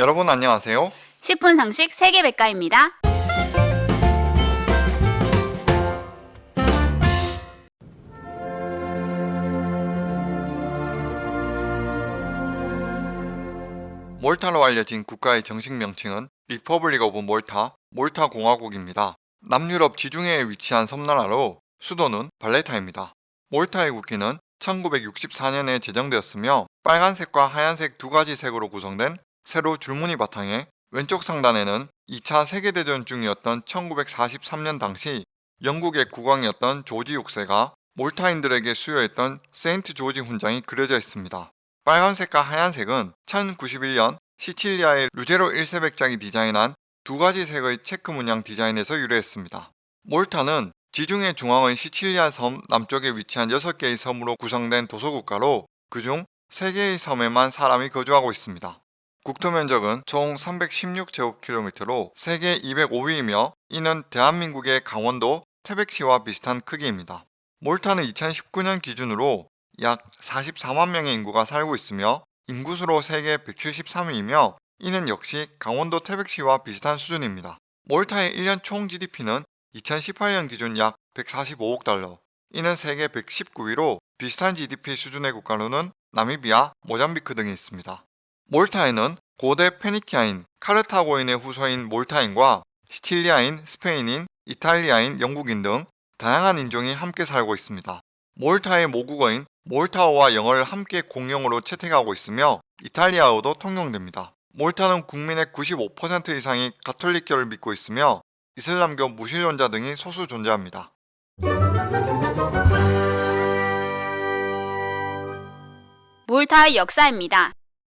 여러분 안녕하세요. 10분 상식 세계 백과입니다. 몰타로 알려진 국가의 정식 명칭은 Republic of Malta, 몰타 공화국입니다. 남유럽 지중해에 위치한 섬나라로 수도는 발레타입니다. 몰타의 국기는 1964년에 제정되었으며 빨간색과 하얀색 두 가지 색으로 구성된 세로 줄무늬 바탕에 왼쪽 상단에는 2차 세계대전 중이었던 1943년 당시 영국의 국왕이었던 조지 6세가 몰타인들에게 수여했던 세인트 조지 훈장이 그려져 있습니다. 빨간색과 하얀색은 1091년 시칠리아의 루제로 1세백작이 디자인한 두 가지 색의 체크 문양 디자인에서 유래했습니다. 몰타는 지중해 중앙의 시칠리아 섬 남쪽에 위치한 6개의 섬으로 구성된 도서국가로 그중 3개의 섬에만 사람이 거주하고 있습니다. 국토 면적은 총 316제곱킬로미터로 세계 205위이며 이는 대한민국의 강원도 태백시와 비슷한 크기입니다. 몰타는 2019년 기준으로 약 44만 명의 인구가 살고 있으며 인구수로 세계 173위이며 이는 역시 강원도 태백시와 비슷한 수준입니다. 몰타의 1년 총 GDP는 2018년 기준 약 145억 달러, 이는 세계 119위로 비슷한 GDP 수준의 국가로는 나미비아, 모잠비크 등이 있습니다. 몰타에는 고대 페니키아인, 카르타고인의 후손인 몰타인과 시칠리아인, 스페인인, 이탈리아인, 영국인 등 다양한 인종이 함께 살고 있습니다. 몰타의 모국어인 몰타어와 영어를 함께 공용어로 채택하고 있으며 이탈리아어도 통용됩니다. 몰타는 국민의 95% 이상이 가톨릭교를 믿고 있으며 이슬람교 무신론자 등이 소수 존재합니다. 몰타의 역사입니다.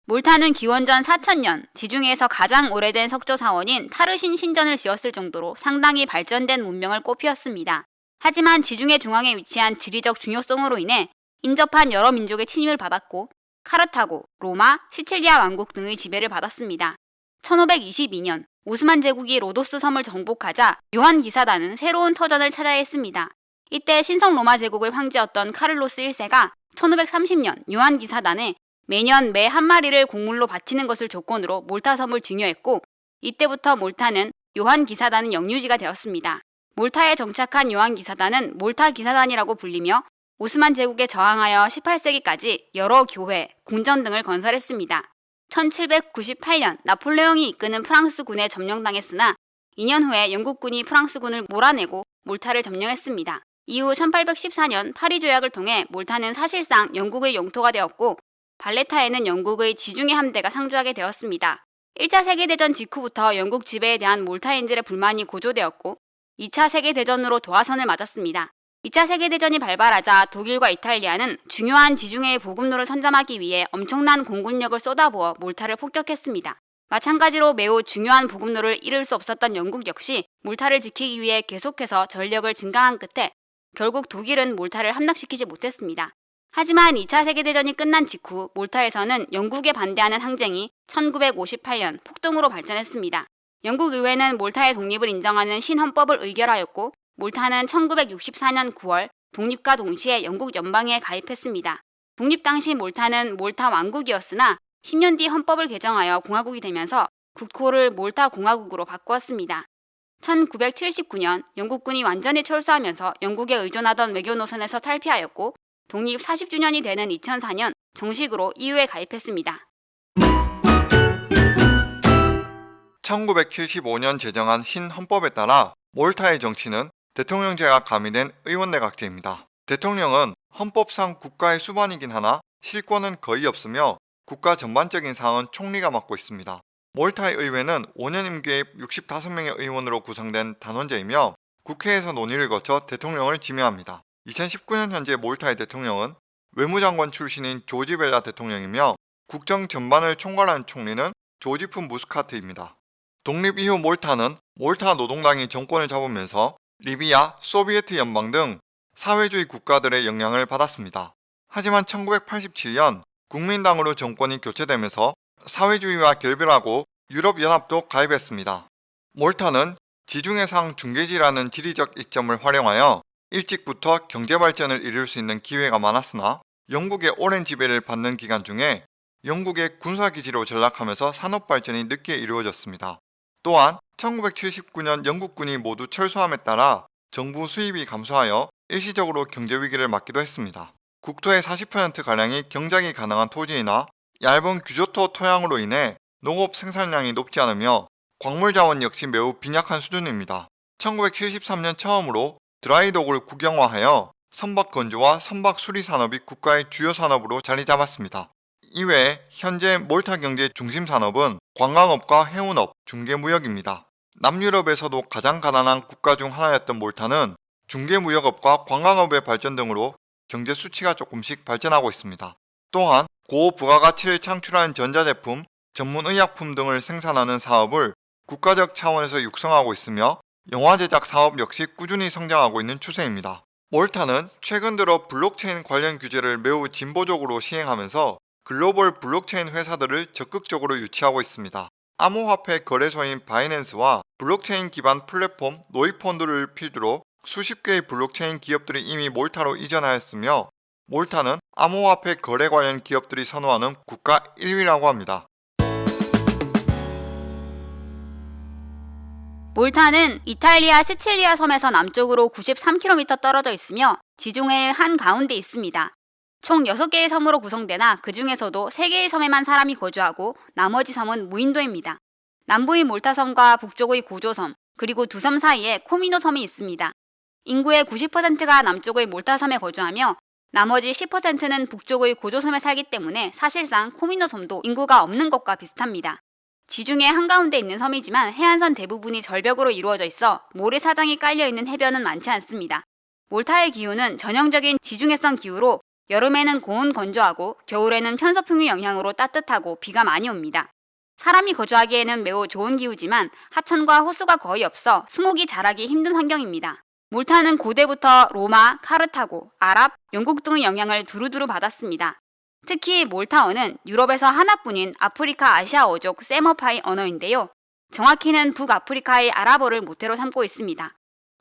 몰타는 기원전 4000년 지중해에서 가장 오래된 석조 사원인 타르신 신전을 지었을 정도로 상당히 발전된 문명을 꽃피웠습니다. 하지만 지중해 중앙에 위치한 지리적 중요성으로 인해 인접한 여러 민족의 침입을 받았고 카르타고, 로마, 시칠리아 왕국 등의 지배를 받았습니다. 1522년 오스만 제국이 로도스 섬을 정복하자 요한 기사단은 새로운 터전을 찾아야 했습니다. 이때 신성 로마 제국의 황제였던 카를로스 1세가 1530년 요한 기사단에 매년 매 한 마리를 공물로 바치는 것을 조건으로 몰타 섬을 증여했고 이때부터 몰타는 요한 기사단의 영유지가 되었습니다. 몰타에 정착한 요한 기사단은 몰타 기사단이라고 불리며 오스만 제국에 저항하여 18세기까지 여러 교회, 궁전 등을 건설했습니다. 1798년 나폴레옹이 이끄는 프랑스군에 점령당했으나 2년 후에 영국군이 프랑스군을 몰아내고 몰타를 점령했습니다. 이후 1814년 파리 조약을 통해 몰타는 사실상 영국의 영토가 되었고 발레타에는 영국의 지중해 함대가 상주하게 되었습니다. 1차 세계대전 직후부터 영국 지배에 대한 몰타인들의 불만이 고조되었고 2차 세계대전으로 도하선을 맞았습니다. 2차 세계대전이 발발하자 독일과 이탈리아는 중요한 지중해의 보급로를 선점하기 위해 엄청난 공군력을 쏟아부어 몰타를 폭격했습니다. 마찬가지로 매우 중요한 보급로를 잃을 수 없었던 영국 역시 몰타를 지키기 위해 계속해서 전력을 증강한 끝에 결국 독일은 몰타를 함락시키지 못했습니다. 하지만 2차 세계대전이 끝난 직후 몰타에서는 영국에 반대하는 항쟁이 1958년 폭동으로 발전했습니다. 영국 의회는 몰타의 독립을 인정하는 신헌법을 의결하였고 몰타는 1964년 9월 독립과 동시에 영국 연방에 가입했습니다. 독립 당시 몰타는 몰타 왕국이었으나 10년 뒤 헌법을 개정하여 공화국이 되면서 국호를 몰타 공화국으로 바꾸었습니다. 1979년 영국군이 완전히 철수하면서 영국에 의존하던 외교 노선에서 탈피하였고 독립 40주년이 되는 2004년 정식으로 EU에 가입했습니다. 1975년 제정한 신헌법에 따라 몰타의 정치는 대통령제가 가미된 의원내각제입니다. 대통령은 헌법상 국가의 수반이긴 하나 실권은 거의 없으며 국가 전반적인 사항은 총리가 맡고 있습니다. 몰타의 의회는 5년 임기의 65명의 의원으로 구성된 단원제이며 국회에서 논의를 거쳐 대통령을 지명합니다. 2019년 현재 몰타의 대통령은 외무장관 출신인 조지 벨라 대통령이며 국정 전반을 총괄하는 총리는 조지프 무스카트입니다. 독립 이후 몰타는 몰타 노동당이 정권을 잡으면서 리비아, 소비에트 연방 등 사회주의 국가들의 영향을 받았습니다. 하지만 1987년 국민당으로 정권이 교체되면서 사회주의와 결별하고 유럽연합도 가입했습니다. 몰타는 지중해상 중계지라는 지리적 이점을 활용하여 일찍부터 경제발전을 이룰 수 있는 기회가 많았으나 영국의 오랜 지배를 받는 기간 중에 영국의 군사기지로 전락하면서 산업 발전이 늦게 이루어졌습니다. 또한 1979년 영국군이 모두 철수함에 따라 정부 수입이 감소하여 일시적으로 경제 위기를 맞기도 했습니다. 국토의 40%가량이 경작이 가능한 토지이나 얇은 규조토 토양으로 인해 농업 생산량이 높지 않으며 광물 자원 역시 매우 빈약한 수준입니다. 1973년 처음으로 드라이독을 국영화하여 선박 건조와 선박 수리 산업이 국가의 주요 산업으로 자리 잡았습니다. 이외에 현재 몰타 경제 중심 산업은 관광업과 해운업, 중개무역입니다. 남유럽에서도 가장 가난한 국가 중 하나였던 몰타는 중개무역업과 관광업의 발전 등으로 경제 수치가 조금씩 발전하고 있습니다. 또한 고부가가치를 창출하는 전자제품, 전문의약품 등을 생산하는 사업을 국가적 차원에서 육성하고 있으며 영화 제작 사업 역시 꾸준히 성장하고 있는 추세입니다. 몰타는 최근 들어 블록체인 관련 규제를 매우 진보적으로 시행하면서 글로벌 블록체인 회사들을 적극적으로 유치하고 있습니다. 암호화폐 거래소인 바이낸스와 블록체인 기반 플랫폼 노이펀드를 필두로 수십 개의 블록체인 기업들이 이미 몰타로 이전하였으며 몰타는 암호화폐 거래 관련 기업들이 선호하는 국가 1위라고 합니다. 몰타는 이탈리아 시칠리아 섬에서 남쪽으로 93km 떨어져 있으며 지중해의 한 가운데 있습니다. 총 6개의 섬으로 구성되나 그 중에서도 3개의 섬에만 사람이 거주하고 나머지 섬은 무인도입니다. 남부의 몰타섬과 북쪽의 고조섬, 그리고 두 섬 사이에 코미노 섬이 있습니다. 인구의 90%가 남쪽의 몰타섬에 거주하며 나머지 10%는 북쪽의 고조섬에 살기 때문에 사실상 코미노 섬도 인구가 없는 것과 비슷합니다. 지중해 한가운데 있는 섬이지만 해안선 대부분이 절벽으로 이루어져 있어 모래사장이 깔려있는 해변은 많지 않습니다. 몰타의 기후는 전형적인 지중해성 기후로 여름에는 고온 건조하고 겨울에는 편서풍의 영향으로 따뜻하고 비가 많이 옵니다. 사람이 거주하기에는 매우 좋은 기후지만 하천과 호수가 거의 없어 수목이 자라기 힘든 환경입니다. 몰타는 고대부터 로마, 카르타고, 아랍, 영국 등의 영향을 두루두루 받았습니다. 특히 몰타어는 유럽에서 하나뿐인 아프리카 아시아어족 세머파이 언어인데요. 정확히는 북아프리카의 아랍어를 모태로 삼고 있습니다.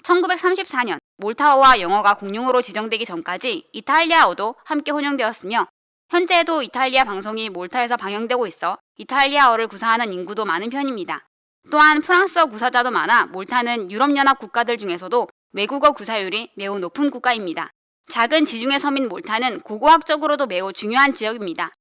1934년 몰타어와 영어가 공용어로 지정되기 전까지 이탈리아어도 함께 혼용되었으며 현재도 이탈리아 방송이 몰타에서 방영되고 있어 이탈리아어를 구사하는 인구도 많은 편입니다. 또한 프랑스어 구사자도 많아 몰타는 유럽연합 국가들 중에서도 외국어 구사율이 매우 높은 국가입니다. 작은 지중해 섬인 몰타는 고고학적으로도 매우 중요한 지역입니다.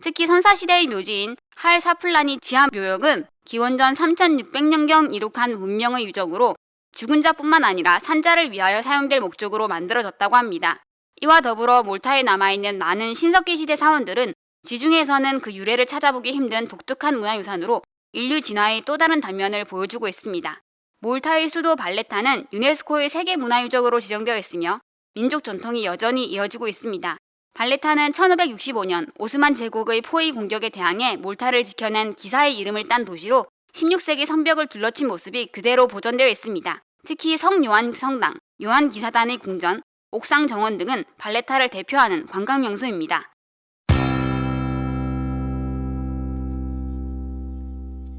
특히 선사시대의 묘지인 할 사플라니 지하 묘역은 기원전 3600년경 이룩한 문명의 유적으로 죽은 자뿐만 아니라 산자를 위하여 사용될 목적으로 만들어졌다고 합니다. 이와 더불어 몰타에 남아있는 많은 신석기 시대 사원들은 지중해에서는 그 유래를 찾아보기 힘든 독특한 문화유산으로 인류 진화의 또 다른 단면을 보여주고 있습니다. 몰타의 수도 발레타는 유네스코의 세계문화유적으로 지정되어 있으며 민족 전통이 여전히 이어지고 있습니다. 발레타는 1565년 오스만 제국의 포위 공격에 대항해 몰타를 지켜낸 기사의 이름을 딴 도시로 16세기 성벽을 둘러친 모습이 그대로 보존되어 있습니다. 특히 성 요한 성당, 요한 기사단의 궁전, 옥상 정원 등은 발레타를 대표하는 관광 명소입니다.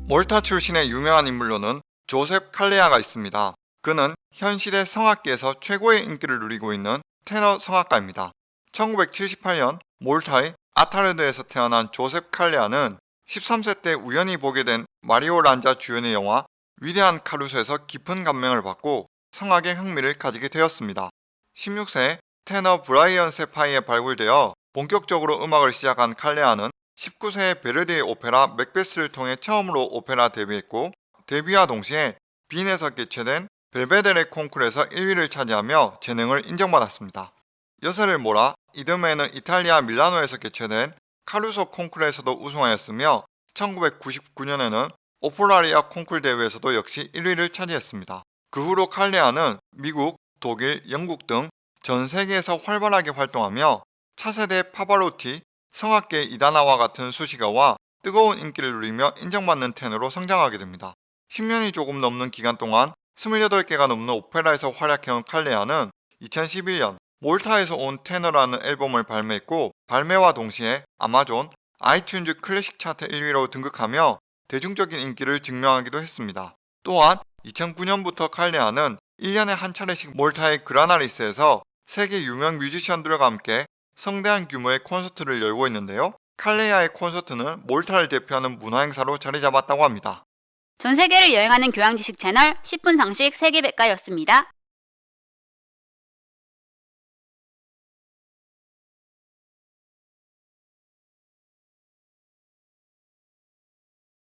몰타 출신의 유명한 인물로는 조셉 칼레아가 있습니다. 그는 현 시대 성악계에서 최고의 인기를 누리고 있는 테너 성악가입니다. 1978년 몰타의 아타르드에서 태어난 조셉 칼레아는 13세 때 우연히 보게 된 마리오 란자 주연의 영화 위대한 카루소에서 깊은 감명을 받고 성악에 흥미를 가지게 되었습니다. 16세에 테너 브라이언 세파이에 발굴되어 본격적으로 음악을 시작한 칼레아는 19세에 베르디의 오페라 맥베스를 통해 처음으로 오페라 데뷔했고 데뷔와 동시에 빈에서 개최된 벨베데레 콩쿠르에서 1위를 차지하며 재능을 인정받았습니다. 여세를 몰아 이듬해에는 이탈리아 밀라노에서 개최된 카루소 콩쿠르에서도 우승하였으며 1999년에는 오폴라리아 콩쿨 대회에서도 역시 1위를 차지했습니다. 그 후로 칼레아는 미국, 독일, 영국 등 전 세계에서 활발하게 활동하며 차세대 파바로티, 성악계 이다나와 같은 수식어와 뜨거운 인기를 누리며 인정받는 테너로 성장하게 됩니다. 10년이 조금 넘는 기간 동안 28개가 넘는 오페라에서 활약해온 칼레아는 2011년 몰타에서 온 테너라는 앨범을 발매했고 발매와 동시에 아마존, 아이튠즈 클래식 차트 1위로 등극하며 대중적인 인기를 증명하기도 했습니다. 또한 2009년부터 칼레아는 1년에 한 차례씩 몰타의 그라나리스에서 세계 유명 뮤지션들과 함께 성대한 규모의 콘서트를 열고 있는데요. 칼레야의 콘서트는 몰타를 대표하는 문화행사로 자리 잡았다고 합니다. 전 세계를 여행하는 교양 지식 채널 10분 상식 세계 백과였습니다.